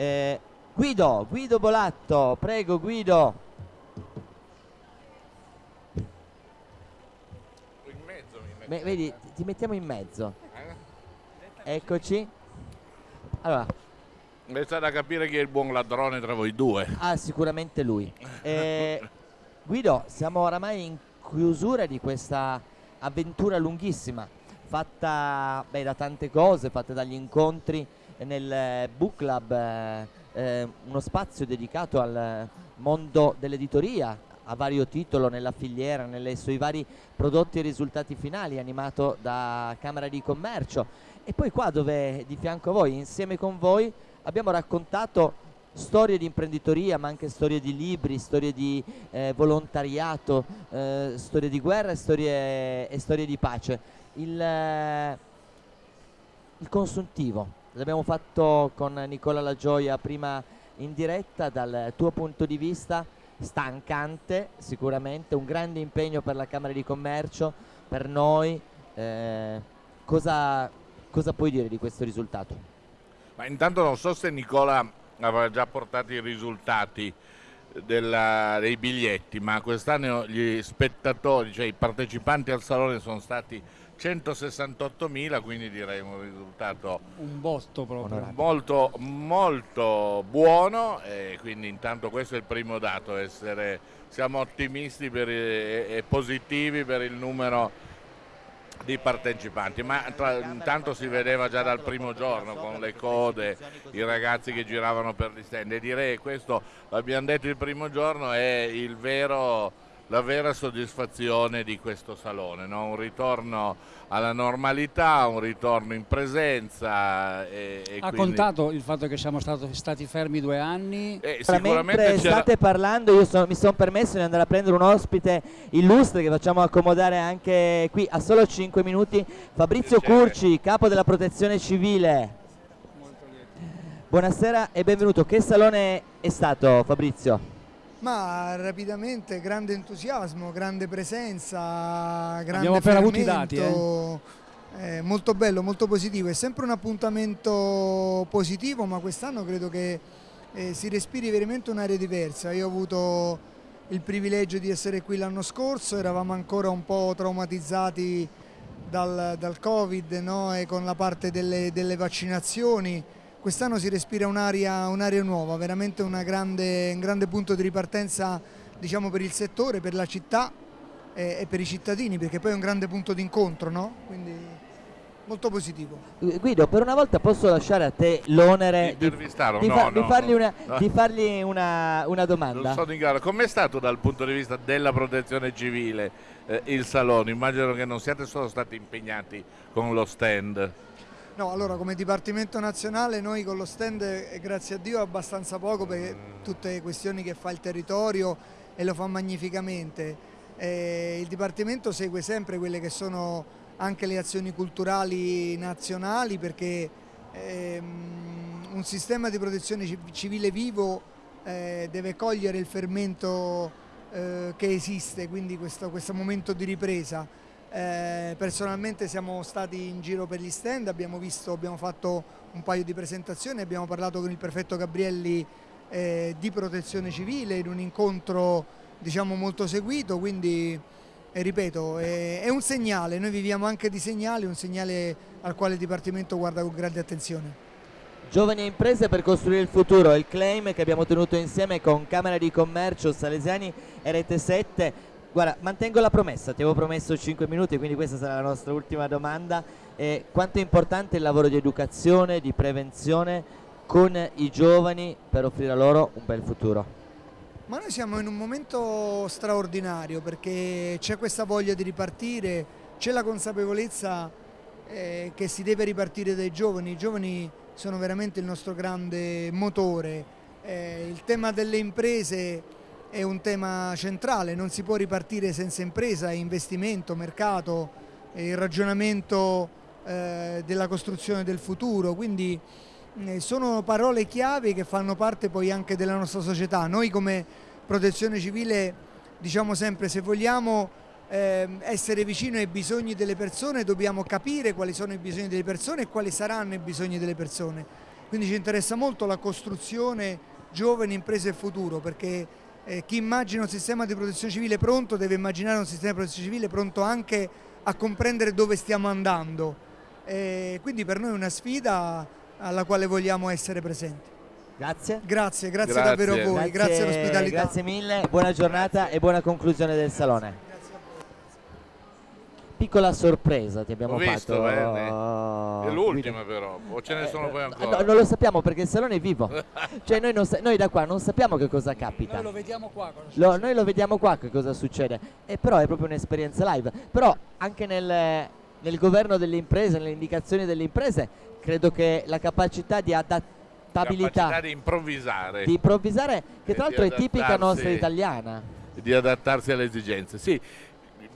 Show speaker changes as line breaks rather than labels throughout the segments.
Eh, Guido, Guido Bolatto, prego Guido.
In mezzo mi metto.
Beh, vedi, ti mettiamo in mezzo.
Eh?
Eccoci. Allora,
Resta da capire chi è il buon ladrone tra voi due.
ah, sicuramente lui. Eh, Guido, siamo oramai in chiusura di questa avventura lunghissima, fatta beh, da tante cose, fatta dagli incontri nel eh, book club, eh, eh, uno spazio dedicato al mondo dell'editoria a vario titolo nella filiera, nelle, sui vari prodotti e risultati finali, animato da Camera di Commercio. E poi qua dove di fianco a voi, insieme con voi, abbiamo raccontato storie di imprenditoria, ma anche storie di libri, storie di eh, volontariato, eh, storie di guerra e storie, e storie di pace. Il, eh, il consuntivo, l'abbiamo fatto con Nicola La Gioia prima in diretta, dal tuo punto di vista stancante sicuramente, un grande impegno per la Camera di Commercio, per noi. eh, cosa, cosa puoi dire di questo risultato?
Ma intanto non so se Nicola aveva già portato i risultati della- dei biglietti, ma quest'anno gli spettatori, cioè i partecipanti al salone sono stati 168.000, quindi direi un risultato
Un botto proprio.
Molto, molto buono e quindi intanto questo è il primo dato, essere, siamo ottimisti per e, e positivi per il numero di partecipanti, ma tra- intanto si vedeva già dal primo giorno con le code, i ragazzi che giravano per gli stand. E direi questo l'abbiamo detto il primo giorno è il vero la vera soddisfazione di questo salone, no? un ritorno alla normalità, un ritorno in presenza. E, e
Ha
quindi-
contato il fatto che siamo stato- stati fermi due anni.
Eh,
mentre state parlando io sono- mi sono permesso di andare a prendere un ospite illustre che facciamo accomodare anche qui a solo 5 minuti Fabrizio. Curci capo della protezione civile buonasera e benvenuto che salone è stato Fabrizio?
Ma rapidamente, grande entusiasmo, grande presenza, grande
Abbiamo appena avuto i dati,
fermento, eh, molto bello, molto positivo. È sempre un appuntamento positivo, ma quest'anno credo che eh, si respiri veramente un'area diversa. Io ho avuto il privilegio di essere qui l'anno scorso, eravamo ancora un po' traumatizzati dal, dal Covid no? e con la parte delle, delle vaccinazioni. Quest'anno si respira un'area, un'area nuova, veramente una grande- un grande punto di ripartenza diciamo, per il settore, per la città e, e per i cittadini, perché poi è un grande punto di incontro, no? quindi molto positivo.
Eh, Guido per una volta posso lasciare a te l'onere di, di
No,
fa- di
no,
fargli
no.
una,
No.
di fargli una- una domanda
Non sono in grado. Com'è stato dal punto di vista della protezione civile eh, il salone? Immagino che non siate solo stati impegnati con lo stand.
No, allora come Dipartimento Nazionale noi con lo stand, eh, grazie a Dio, abbastanza poco per tutte le questioni che fa il territorio e lo fa magnificamente. Eh, il Dipartimento segue sempre quelle che sono anche le azioni culturali nazionali perché ehm, un sistema di protezione ci- civile vivo eh, deve cogliere il fermento eh, che esiste, quindi questo, questo momento di ripresa. Eh, personalmente siamo stati in giro per gli stand, abbiamo visto, abbiamo fatto un paio di presentazioni, abbiamo parlato con il prefetto Gabrielli eh, di protezione civile in un incontro diciamo molto seguito, quindi eh, ripeto è, è un segnale, noi viviamo anche di segnali, un segnale al quale il Dipartimento guarda con grande attenzione.
Giovani e imprese per costruire il futuro, il claim che abbiamo tenuto insieme con Camera di Commercio, Salesiani e Rete 7. Guarda, mantengo la promessa, ti avevo promesso 5 minuti, quindi questa sarà la nostra ultima domanda. Eh, quanto è importante il lavoro di educazione, di prevenzione con i giovani per offrire loro un bel futuro?
Ma noi siamo in un momento straordinario perché c'è questa voglia di ripartire, c'è la consapevolezza eh, che si deve ripartire dai giovani, i giovani sono veramente il nostro grande motore, Eh, il tema delle imprese è un tema centrale, non si può ripartire senza impresa, investimento, mercato, il ragionamento eh, della costruzione del futuro, quindi eh, sono parole chiave che fanno parte poi anche della nostra società. Noi come protezione civile diciamo sempre se vogliamo ehm, essere vicino ai bisogni delle persone dobbiamo capire quali sono i bisogni delle persone e quali saranno i bisogni delle persone Quindi ci interessa molto la costruzione giovani, imprese e futuro perché eh, chi immagina un sistema di protezione civile pronto deve immaginare un sistema di protezione civile pronto anche a comprendere dove stiamo andando. E quindi per noi è una sfida alla quale vogliamo essere presenti.
Grazie.
Grazie, grazie,
Grazie.
davvero a voi, grazie, grazie all'ospitalità.
Grazie mille, buona giornata e buona conclusione del salone. Piccola sorpresa ti abbiamo
Ho visto,
fatto.
bene.
oh,
È l'ultima però, o ce ne sono poi
Eh,
ancora?
no, non lo sappiamo perché il salone è vivo. cioè noi, non sa- noi da qua non sappiamo che cosa capita.
Noi lo vediamo qua.
Lo- noi lo vediamo qua che cosa succede, e però è proprio un'esperienza live. Però anche nel, nel governo delle imprese, nelle indicazioni delle imprese, credo che la capacità di adattabilità,
Capacità di improvvisare,
di improvvisare, che tra l'altro è tipica nostra italiana.
di adattarsi alle esigenze. Sì,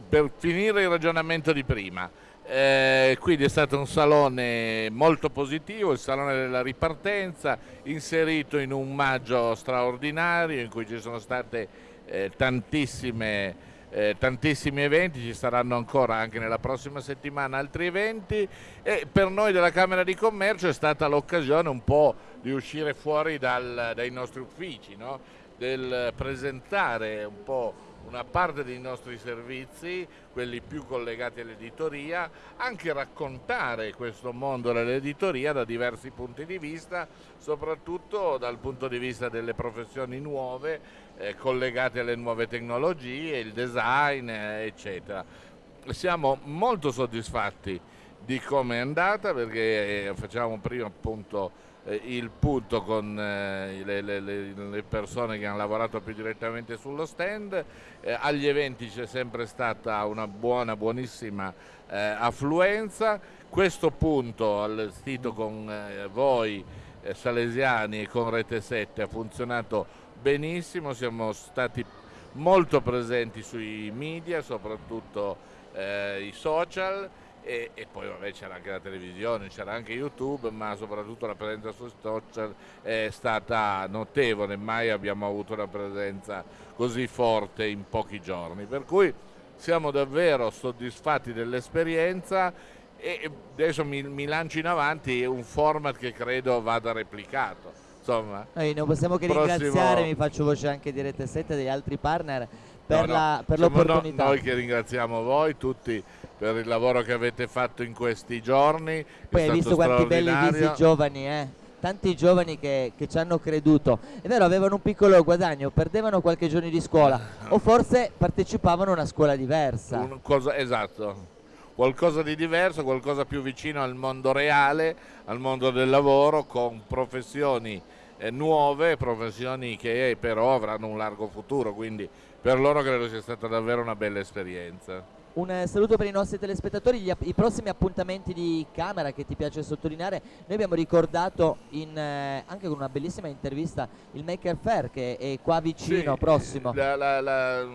per finire il ragionamento di prima, eh, quindi è stato un salone molto positivo, il salone della ripartenza, inserito in un maggio straordinario in cui ci sono state eh, tantissime, eh, tantissimi eventi, ci saranno ancora anche nella prossima settimana altri eventi e per noi della Camera di Commercio è stata l'occasione un po' di uscire fuori dal- dai nostri uffici, no? del presentare un po' una parte dei nostri servizi, quelli più collegati all'editoria, anche raccontare questo mondo dell'editoria da diversi punti di vista, soprattutto dal punto di vista delle professioni nuove, eh, collegate alle nuove tecnologie, il design, eh, eccetera. Siamo molto soddisfatti di come è andata perché eh, facciamo prima appunto il punto con eh, le, le- le- persone che hanno lavorato più direttamente sullo stand. Eh, agli eventi c'è sempre stata una buona, buonissima eh, affluenza. Questo punto allestito con eh, voi eh, salesiani e con Rete 7 ha funzionato benissimo, siamo stati molto presenti sui media, soprattutto eh, i social e, e poi vabbè c'era anche la televisione, c'era anche YouTube, ma soprattutto la presenza sui social è stata notevole, mai abbiamo avuto una presenza così forte in pochi giorni, per cui siamo davvero soddisfatti dell'esperienza e adesso mi, mi lancio in avanti un format che credo vada replicato. Insomma,
Noi non possiamo che
Prossimo-
ringraziare, mi faccio voce anche di Rete 7 e degli altri partner per,
No, no,
la- per
siamo no-
l'opportunità.
noi che ringraziamo voi tutti per il lavoro che avete fatto in questi giorni.
Poi hai visto quanti belli visi giovani, eh? Tanti giovani che, che ci hanno creduto. È vero, avevano un piccolo guadagno, perdevano qualche giorno di scuola o forse partecipavano a una scuola diversa.
Un cosa- esatto, qualcosa di diverso, qualcosa più vicino al mondo reale, al mondo del lavoro, con professioni eh, nuove, professioni che però avranno un largo futuro, quindi per loro credo sia stata davvero una bella esperienza.
Un eh, saluto per i nostri telespettatori, gli i prossimi appuntamenti di camera che ti piace sottolineare, noi abbiamo ricordato in, eh, anche con una bellissima intervista il Maker Fair che è qua vicino,
Sì,
prossimo.
la- la- la-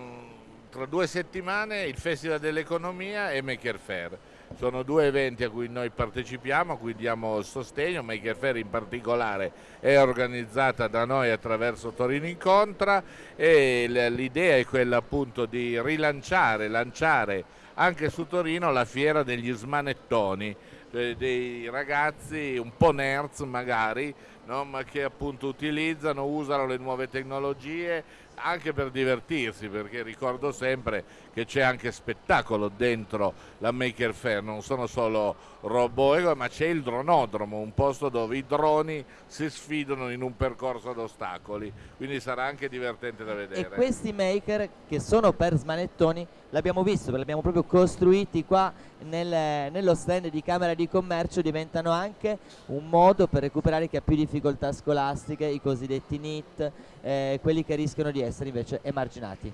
tra due settimane il Festival dell'Economia e Maker Fair. Sono due eventi a cui noi partecipiamo, a cui diamo sostegno. Maker Fair in particolare è organizzata da noi attraverso Torino Incontra e l'idea è quella appunto di rilanciare, lanciare anche su Torino la fiera degli smanettoni, cioè dei ragazzi un po' nerds magari, no? ma che appunto utilizzano, usano le nuove tecnologie anche per divertirsi, perché ricordo sempre che c'è anche spettacolo dentro la Maker Fair, non sono solo robot, ma c'è il dronodromo, un posto dove i droni si sfidano in un percorso ad ostacoli, quindi sarà anche divertente da vedere.
E questi maker che sono per smanettoni l'abbiamo visto, li abbiamo proprio costruiti qua nel- nello stand di Camera di Commercio, diventano anche un modo per recuperare chi ha più difficoltà scolastiche, i cosiddetti NIT, eh, quelli che rischiano di essere invece emarginati.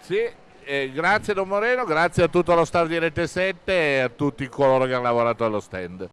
Sì, eh, grazie Don Moreno, grazie a tutto lo staff di Rete 7 e a tutti coloro che hanno lavorato allo stand.